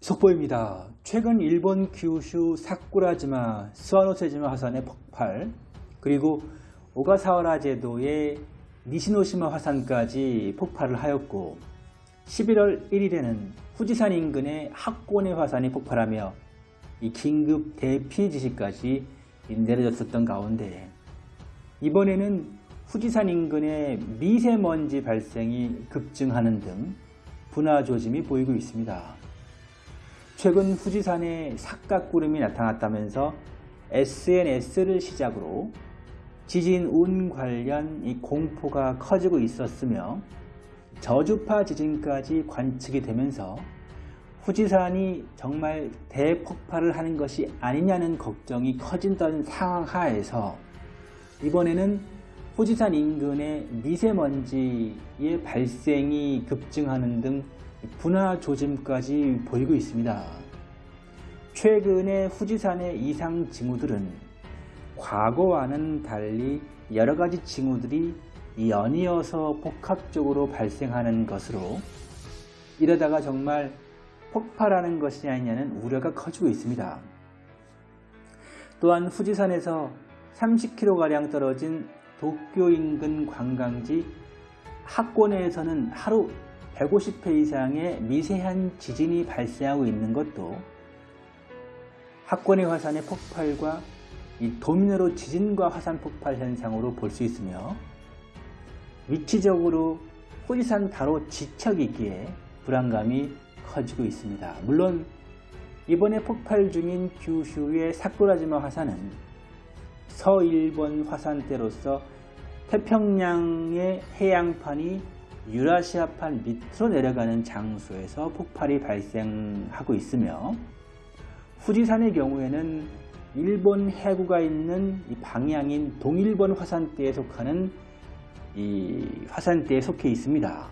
속보입니다. 최근 일본 규슈 사쿠라지마 스와노세지마 화산의 폭발 그리고 오가사와라 제도의 니시노시마 화산까지 폭발을 하였고 11월 1일에는 후지산 인근의 학고네 화산이 폭발하며 이 긴급 대피 지시까지 내려졌었던 가운데 이번에는 후지산 인근의 미세먼지 발생이 급증하는 등 분화 조짐이 보이고 있습니다. 최근 후지산에 삭각구름이 나타났다면서 SNS를 시작으로 지진 운 관련 이 공포가 커지고 있었으며 저주파 지진까지 관측이 되면서 후지산이 정말 대폭발을 하는 것이 아니냐는 걱정이 커진다는 상황 하에서 이번에는 후지산 인근의 미세먼지의 발생이 급증하는 등 분화 조짐까지 보이고 있습니다. 최근에 후지산의 이상 징후들은 과거와는 달리 여러가지 징후들이 연이어서 복합적으로 발생하는 것으로 이러다가 정말 폭발하는 것이 아니냐는 우려가 커지고 있습니다. 또한 후지산에서 30km가량 떨어진 도쿄 인근 관광지 학권에서는 하루 150회 이상의 미세한 지진이 발생하고 있는 것도 학권의 화산의 폭발과 이 도미노로 지진과 화산 폭발 현상으로 볼 수 있으며 위치적으로 후지산 바로 지척이기에 불안감이 커지고 있습니다. 물론 이번에 폭발 중인 규슈의 사쿠라지마 화산은 서일본 화산대로서 태평양의 해양판이 유라시아판 밑으로 내려가는 장소에서 폭발이 발생하고 있으며 후지산의 경우에는 일본 해구가 있는 방향인 동일본 화산대에 속하는 이 화산대에 속해 있습니다.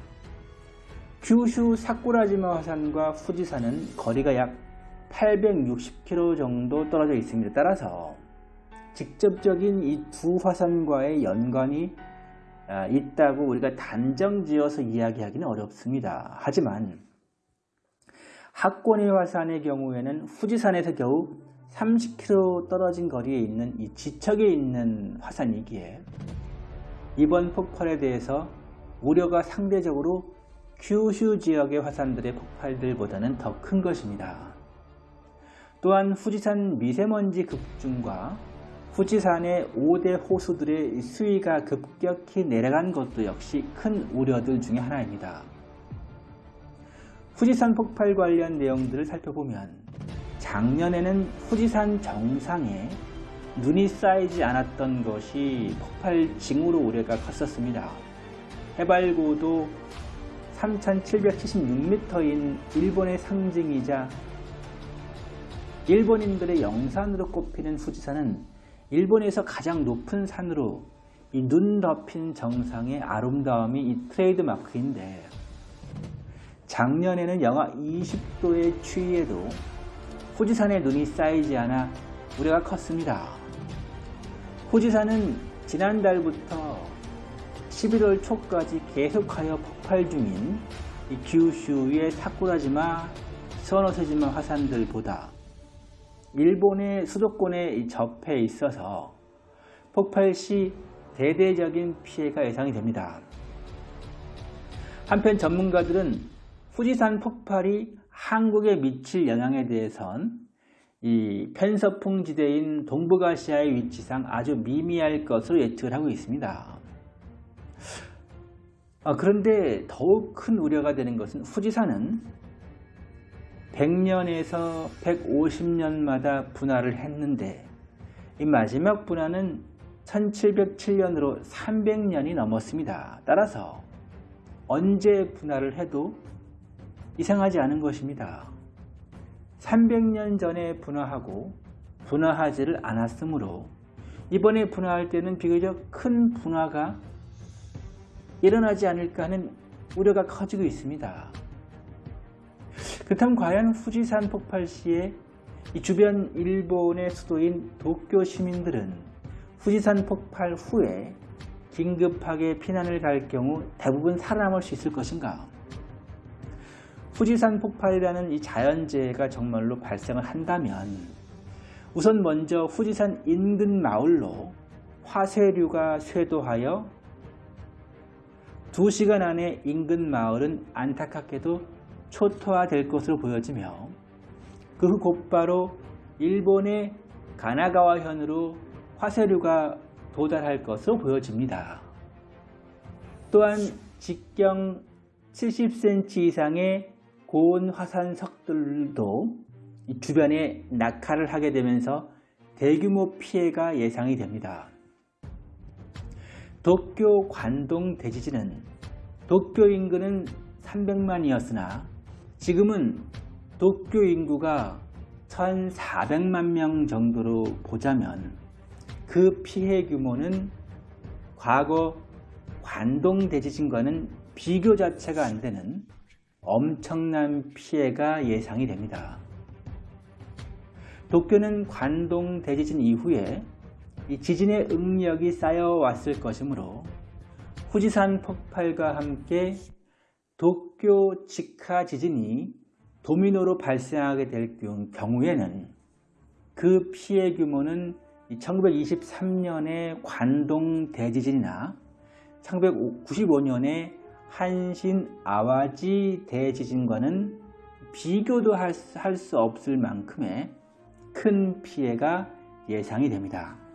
규슈 사쿠라지마 화산과 후지산은 거리가 약 860km 정도 떨어져 있습니다. 따라서 직접적인 이 두 화산과의 연관이 있다고 우리가 단정지어서 이야기하기는 어렵습니다. 하지만 학권의 화산의 경우에는 후지산에서 겨우 30km 떨어진 거리에 있는 이 지척에 있는 화산이기에 이번 폭발에 대해서 우려가 상대적으로 규슈 지역의 화산들의 폭발들보다는 더 큰 것입니다. 또한 후지산 미세먼지 급증과 후지산의 5대 호수들의 수위가 급격히 내려간 것도 역시 큰 우려들 중의 하나입니다. 후지산 폭발 관련 내용들을 살펴보면 작년에는 후지산 정상에 눈이 쌓이지 않았던 것이 폭발 징후로 우려가 컸었습니다. 해발고도 3776m인 일본의 상징이자 일본인들의 영산으로 꼽히는 후지산은 일본에서 가장 높은 산으로 이 눈 덮인 정상의 아름다움이 이 트레이드 마크인데 작년에는 영하 20도의 추위에도 후지산에 눈이 쌓이지 않아 우려가 컸습니다. 후지산은 지난달부터 11월 초까지 계속하여 폭발 중인 이 규슈의 사쿠라지마, 스와노세지마 화산들보다 일본의 수도권에 접해 있어서 폭발 시 대대적인 피해가 예상이 됩니다. 한편 전문가들은 후지산 폭발이 한국에 미칠 영향에 대해선 이 편서풍 지대인 동북아시아의 위치상 아주 미미할 것으로 예측을 하고 있습니다. 아, 그런데 더욱 큰 우려가 되는 것은 후지산은 100년에서 150년마다 분화를 했는데 이 마지막 분화는 1707년으로 300년이 넘었습니다. 따라서 언제 분화를 해도 이상하지 않은 것입니다. 300년 전에 분화하고 분화하지를 않았으므로 이번에 분화할 때는 비교적 큰 분화가 일어나지 않을까 하는 우려가 커지고 있습니다. 그렇다면 과연 후지산 폭발 시에 이 주변 일본의 수도인 도쿄 시민들은 후지산 폭발 후에 긴급하게 피난을 갈 경우 대부분 살아남을 수 있을 것인가? 후지산 폭발이라는 이 자연재해가 정말로 발생을 한다면 우선 먼저 후지산 인근 마을로 화쇄류가 쇄도하여 2시간 안에 인근 마을은 안타깝게도 초토화될 것으로 보여지며 그 후 곧바로 일본의 가나가와현으로 화쇄류가 도달할 것으로 보여집니다. 또한 직경 70cm 이상의 고온 화산석들도 주변에 낙하를 하게 되면서 대규모 피해가 예상이 됩니다. 도쿄 관동 대지진은 도쿄 인구는 300만이었으나 지금은 도쿄 인구가 1400만 명 정도로 보자면 그 피해 규모는 과거 관동 대지진과는 비교 자체가 안 되는 엄청난 피해가 예상이 됩니다. 도쿄는 관동 대지진 이후에 이 지진의 응력이 쌓여왔을 것이므로 후지산 폭발과 함께 도쿄 직하 지진이 도미노로 발생하게 될 경우에는 그 피해 규모는 1923년의 관동 대지진이나 1995년의 한신 아와지 대지진과는 비교도 할 수 없을 만큼의 큰 피해가 예상이 됩니다.